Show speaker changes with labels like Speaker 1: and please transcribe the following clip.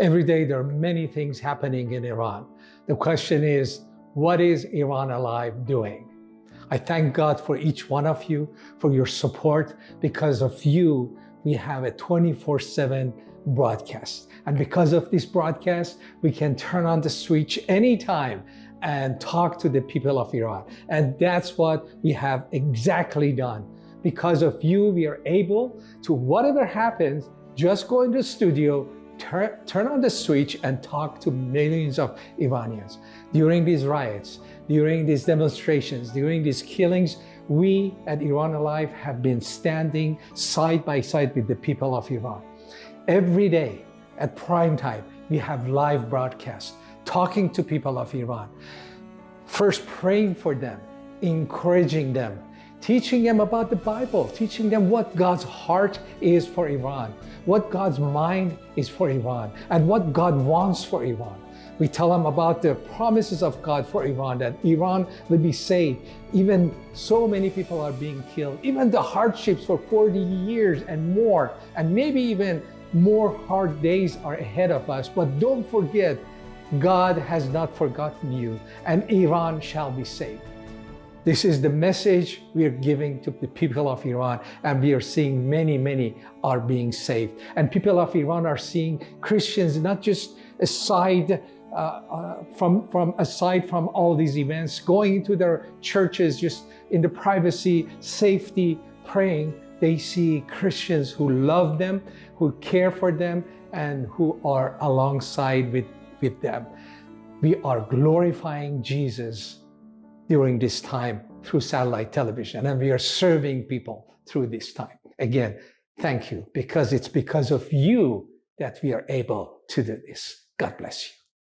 Speaker 1: Every day there are many things happening in Iran. The question is, what is Iran Alive doing? I thank God for each one of you, for your support. Because of you, we have a 24-7 broadcast. And because of this broadcast, we can turn on the switch anytime and talk to the people of Iran. And that's what we have exactly done. Because of you, we are able to, whatever happens, just go into the studio, turn, on the switch and talk to millions of Iranians. During these riots, during these demonstrations, during these killings, we at Iran Alive have been standing side by side with the people of Iran. Every day at prime time, we have live broadcasts talking to people of Iran. First praying for them, encouraging them, teaching them about the Bible, teaching them what God's heart is for Iran, what God's mind is for Iran, and what God wants for Iran. We tell them about the promises of God for Iran, that Iran will be saved. Even so many people are being killed. Even the hardships for 40 years and more, and maybe even more hard days are ahead of us. But don't forget, God has not forgotten you, and Iran shall be saved. This is the message we are giving to the people of Iran, and we are seeing many, many are being saved. And people of Iran are seeing Christians not just aside uh, uh, from, from aside from all these events, going into their churches just in the privacy, safety, praying, they see Christians who love them, who care for them, and who are alongside with, with them. We are glorifying Jesus during this time through satellite television, and we are serving people through this time. Again, thank you, because it's because of you that we are able to do this. God bless you.